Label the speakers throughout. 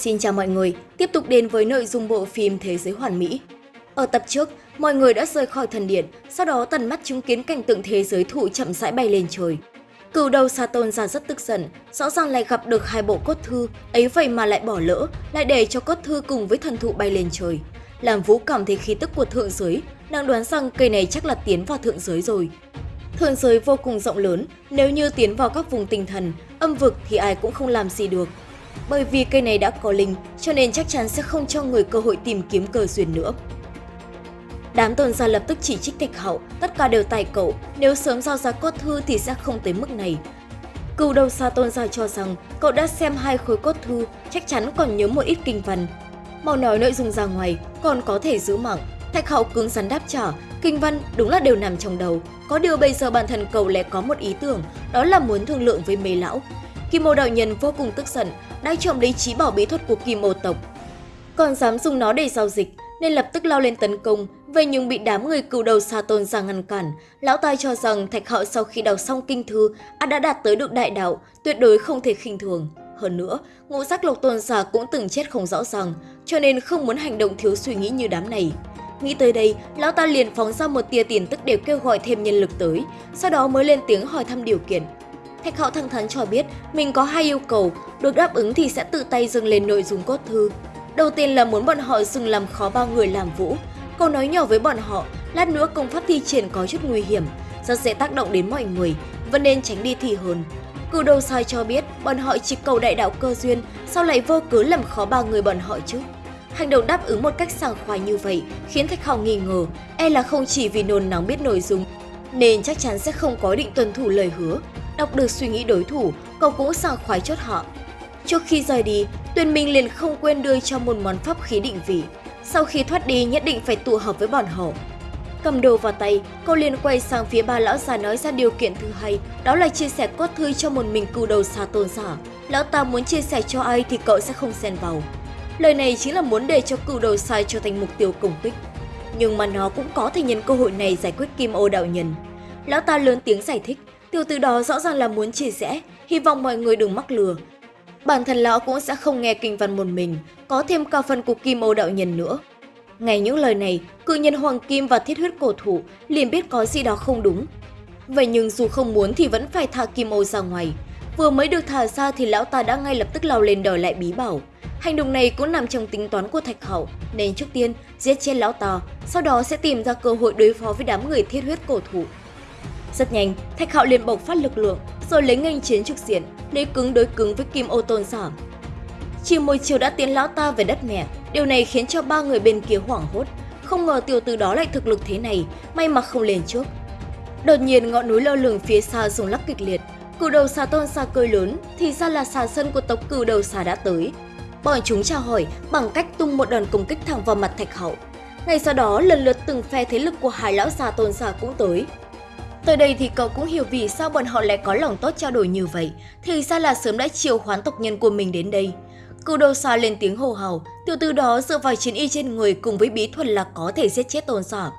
Speaker 1: Xin chào mọi người, tiếp tục đến với nội dung bộ phim Thế giới hoàn mỹ. Ở tập trước, mọi người đã rời khỏi thần điện, sau đó tận mắt chứng kiến cảnh tượng thế giới thụ chậm rãi bay lên trời. Cửu đầu Sa Tôn ra rất tức giận, rõ ràng lại gặp được hai bộ cốt thư, ấy vậy mà lại bỏ lỡ, lại để cho cốt thư cùng với thần thụ bay lên trời. Làm Vũ cảm thấy khí tức của thượng giới, nàng đoán rằng cây này chắc là tiến vào thượng giới rồi. Thượng giới vô cùng rộng lớn, nếu như tiến vào các vùng tinh thần, âm vực thì ai cũng không làm gì được. Bởi vì cây này đã có linh, cho nên chắc chắn sẽ không cho người cơ hội tìm kiếm cơ duyên nữa. Đám tôn gia lập tức chỉ trích thạch hậu, tất cả đều tài cậu, nếu sớm giao ra cốt thư thì sẽ không tới mức này. Cựu đầu xa tôn gia cho rằng cậu đã xem hai khối cốt thư, chắc chắn còn nhớ một ít kinh văn. Mau nói nội dung ra ngoài, còn có thể giữ mạng. Thạch hậu cứng rắn đáp trả, kinh văn đúng là đều nằm trong đầu. Có điều bây giờ bản thân cậu lại có một ý tưởng, đó là muốn thương lượng với mấy lão. Kim Mô đạo nhân vô cùng tức giận, đã trộm lấy trí bảo bí thuật của kim Mô tộc. Còn dám dùng nó để giao dịch, nên lập tức lao lên tấn công, vậy nhưng bị đám người cựu đầu xa tôn ra ngăn cản. Lão tai cho rằng thạch hạo sau khi đọc xong kinh thư đã đạt tới được đại đạo, tuyệt đối không thể khinh thường. Hơn nữa, ngũ giác lộc tôn giả cũng từng chết không rõ ràng, cho nên không muốn hành động thiếu suy nghĩ như đám này. Nghĩ tới đây, lão ta liền phóng ra một tia tiền tức để kêu gọi thêm nhân lực tới, sau đó mới lên tiếng hỏi thăm điều kiện. Thạch Hạo thẳng thắn cho biết mình có hai yêu cầu, được đáp ứng thì sẽ tự tay dâng lên nội dung cốt thư. Đầu tiên là muốn bọn họ dừng làm khó bao người làm vũ. Câu nói nhỏ với bọn họ, lát nữa công pháp thi triển có chút nguy hiểm, rất dễ tác động đến mọi người, vẫn nên tránh đi thì hơn. Cử đầu sai cho biết bọn họ chỉ cầu đại đạo cơ duyên, sao lại vô cớ làm khó ba người bọn họ chứ? Hành động đáp ứng một cách sảng khoái như vậy khiến Thạch Hạo nghi ngờ, e là không chỉ vì nôn nóng biết nội dung, nên chắc chắn sẽ không có định tuân thủ lời hứa. Đọc được suy nghĩ đối thủ, cậu cũng sảng khoái chốt họ. Trước khi rời đi, Tuyền Minh liền không quên đưa cho một món pháp khí định vị. Sau khi thoát đi nhất định phải tụ hợp với bọn họ. Cầm đồ vào tay, cậu liền quay sang phía ba lão già nói ra điều kiện thứ hai, đó là chia sẻ cốt thư cho một mình cừu đầu xa tôn giả. Lão ta muốn chia sẻ cho ai thì cậu sẽ không xen vào. Lời này chính là muốn để cho cừu đầu sai trở thành mục tiêu công kích. Nhưng mà nó cũng có thể nhân cơ hội này giải quyết kim ô đạo nhân. Lão ta lớn tiếng giải thích, Tiểu từ đó rõ ràng là muốn chia sẻ, hy vọng mọi người đừng mắc lừa. Bản thân lão cũng sẽ không nghe kinh văn một mình, có thêm cả phần của Kim Ô đạo nhân nữa. Ngay những lời này, cự nhân Hoàng Kim và thiết huyết cổ thủ liền biết có gì đó không đúng. Vậy nhưng dù không muốn thì vẫn phải thả Kim Ô ra ngoài. Vừa mới được thả ra thì lão ta đã ngay lập tức lao lên đòi lại bí bảo. Hành động này cũng nằm trong tính toán của Thạch Hậu, nên trước tiên giết chết lão ta, sau đó sẽ tìm ra cơ hội đối phó với đám người thiết huyết cổ thủ. Rất nhanh, Thạch Hạo liền bộc phát lực lượng, rồi lấy nghênh chiến trực diện, lấy cứng đối cứng với Kim Ô Tôn Giả. Chỉ một chiều đã tiến lão ta về đất mẹ, điều này khiến cho ba người bên kia hoảng hốt. Không ngờ tiểu từ đó lại thực lực thế này, may mà không lên trước. Đột nhiên ngọn núi lơ lửng phía xa rung lắc kịch liệt, cử đầu xà tôn xà cười lớn thì ra là xà sân của tộc cử đầu xà đã tới. Bọn chúng chào hỏi bằng cách tung một đòn công kích thẳng vào mặt Thạch Hậu. Ngay sau đó lần lượt từng phe thế lực của hai lão xà tôn xà cũng tới, Tới đây thì cậu cũng hiểu vì sao bọn họ lại có lòng tốt trao đổi như vậy, thì ra là sớm đã chiều khoán tộc nhân của mình đến đây. Cưu đầu xa lên tiếng hồ hào, tiểu từ đó dựa vào chiến y trên người cùng với bí thuật là có thể giết chết tôn giả.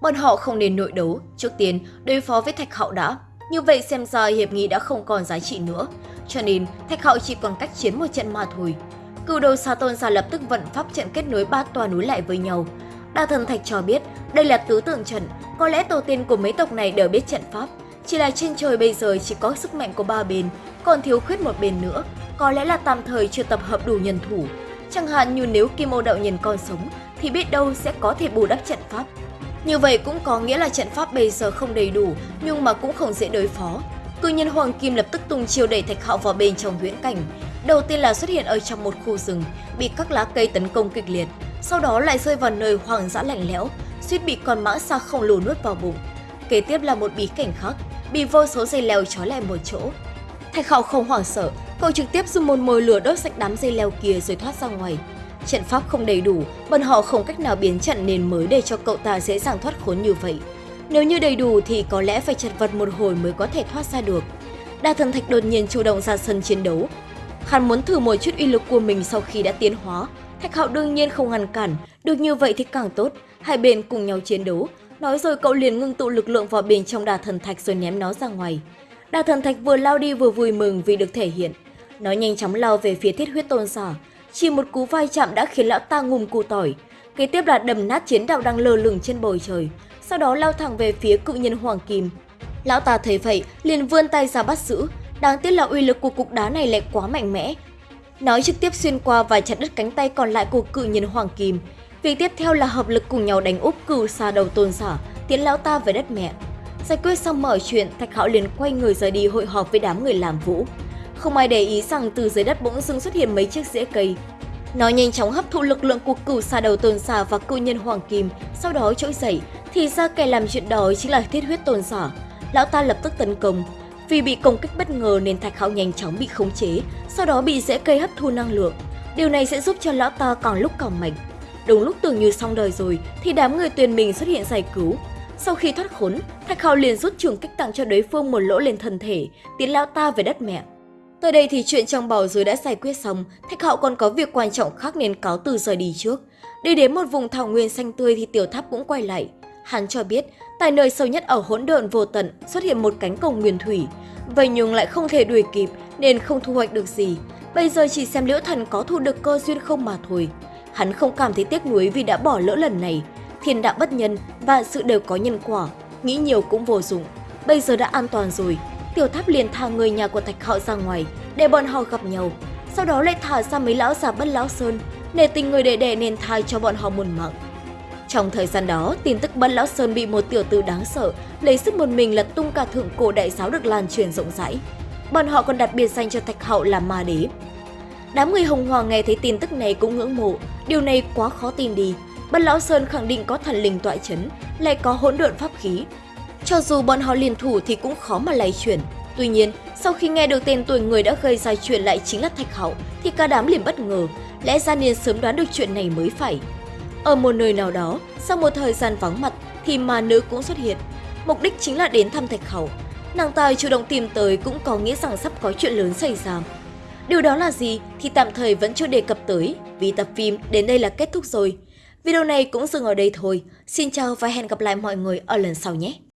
Speaker 1: Bọn họ không nên nội đấu, trước tiên đối phó với thạch hạo đã. Như vậy xem ra hiệp nghị đã không còn giá trị nữa, cho nên thạch hạo chỉ còn cách chiến một trận mà thôi. Cưu đầu xa tôn giả lập tức vận pháp trận kết nối ba tòa núi lại với nhau, Đa thần thạch cho biết đây là tứ tượng trận, có lẽ tổ tiên của mấy tộc này đều biết trận pháp. Chỉ là trên trời bây giờ chỉ có sức mạnh của ba bên, còn thiếu khuyết một bên nữa, có lẽ là tạm thời chưa tập hợp đủ nhân thủ. Chẳng hạn như nếu Kim Ô Đạo Nhân còn sống thì biết đâu sẽ có thể bù đắp trận pháp. Như vậy cũng có nghĩa là trận pháp bây giờ không đầy đủ nhưng mà cũng không dễ đối phó. Cự nhân Hoàng Kim lập tức tung chiêu đẩy Thạch Hạo vào bên trong huyễn cảnh. Đầu tiên là xuất hiện ở trong một khu rừng, bị các lá cây tấn công kịch liệt sau đó lại rơi vào nơi hoang dã lạnh lẽo, suýt bị con mã xa khổng lồ nuốt vào bụng. Kế tiếp là một bí cảnh khác, bị vô số dây leo trói lại một chỗ. Thạch Hạo không hoảng sợ, cậu trực tiếp dùng một mồi lửa đốt sạch đám dây leo kia rồi thoát ra ngoài. Trận pháp không đầy đủ, bọn họ không cách nào biến trận nên mới để cho cậu ta dễ dàng thoát khốn như vậy. Nếu như đầy đủ thì có lẽ phải chật vật một hồi mới có thể thoát ra được. Đa thần thạch đột nhiên chủ động ra sân chiến đấu. Hắn muốn thử một chút uy lực của mình sau khi đã tiến hóa, Thạch Hạo đương nhiên không ngăn cản, được như vậy thì càng tốt, hai bên cùng nhau chiến đấu. Nói rồi cậu liền ngưng tụ lực lượng vào bên trong đà thần thạch rồi ném nó ra ngoài. Đà thần thạch vừa lao đi vừa vui mừng vì được thể hiện. Nó nhanh chóng lao về phía thiết huyết tôn giả. chỉ một cú vai chạm đã khiến lão ta ngùm cụ tỏi. Kế tiếp là đầm nát chiến đạo đang lơ lửng trên bầu trời, sau đó lao thẳng về phía cự nhân Hoàng Kim. Lão ta thấy vậy, liền vươn tay ra bắt giữ, đáng tiếc là uy lực của cục đá này lại quá mạnh mẽ. Nói trực tiếp xuyên qua và chặt đứt cánh tay còn lại của cự nhân Hoàng Kim. Việc tiếp theo là hợp lực cùng nhau đánh úp cửu xa đầu tôn giả, tiến lão ta về đất mẹ. Giải quyết xong mọi chuyện, Thạch Hạo liền quay người rời đi hội họp với đám người làm vũ. Không ai để ý rằng từ dưới đất bỗng dưng xuất hiện mấy chiếc rễ cây. Nó nhanh chóng hấp thụ lực lượng của cửu xa đầu tôn giả và cự nhân hoàng kim, sau đó trỗi dậy. Thì ra kẻ làm chuyện đó chính là thiết huyết tôn giả. Lão ta lập tức tấn công. Vì bị công kích bất ngờ nên Thạch Hạo nhanh chóng bị khống chế, sau đó bị rễ cây hấp thu năng lượng. Điều này sẽ giúp cho lão ta càng lúc càng mạnh. Đúng lúc tưởng như xong đời rồi thì đám người tuyền mình xuất hiện giải cứu. Sau khi thoát khốn, Thạch Hạo liền rút trường kích tặng cho đối phương một lỗ lên thân thể, tiến lão ta về đất mẹ. Tới đây thì chuyện trong bào dưới đã giải quyết xong, Thạch Hạo còn có việc quan trọng khác nên cáo từ rời đi trước. Đi đến một vùng thảo nguyên xanh tươi thì tiểu tháp cũng quay lại. Hắn cho biết, tại nơi sâu nhất ở hỗn độn vô tận xuất hiện một cánh cổng nguyên thủy. Vậy nhưng lại không thể đuổi kịp nên không thu hoạch được gì. Bây giờ chỉ xem liễu thần có thu được cơ duyên không mà thôi. Hắn không cảm thấy tiếc nuối vì đã bỏ lỡ lần này. Thiên đạo bất nhân và sự đều có nhân quả. Nghĩ nhiều cũng vô dụng. Bây giờ đã an toàn rồi, Tiểu Tháp liền thả người nhà của Thạch Hạo ra ngoài để bọn họ gặp nhau. Sau đó lại thả ra mấy lão già bất lão sơn để tình người đệ đệ nên thai cho bọn họ muôn mạng. Trong thời gian đó, tin tức bất lão sơn bị một tiểu tử đáng sợ lấy sức một mình lật tung cả thượng cổ đại giáo được lan truyền rộng rãi. Bọn họ còn đặt biệt danh cho Thạch hậu là ma đế. Đám người Hồng Hoàng nghe thấy tin tức này cũng ngưỡng mộ, điều này quá khó tin đi. Bất lão sơn khẳng định có thần linh tọa chấn, lại có hỗn độn pháp khí, cho dù bọn họ liên thủ thì cũng khó mà lay chuyển. Tuy nhiên, sau khi nghe được tên tuổi người đã gây ra chuyện lại chính là Thạch hậu thì cả đám liền bất ngờ, lẽ ra nên sớm đoán được chuyện này mới phải. Ở một nơi nào đó, sau một thời gian vắng mặt, thì ma nữ cũng xuất hiện. Mục đích chính là đến thăm Thạch khẩu Nàng tài chủ động tìm tới cũng có nghĩa rằng sắp có chuyện lớn xảy ra. Điều đó là gì thì tạm thời vẫn chưa đề cập tới, vì tập phim đến đây là kết thúc rồi. Video này cũng dừng ở đây thôi. Xin chào và hẹn gặp lại mọi người ở lần sau nhé!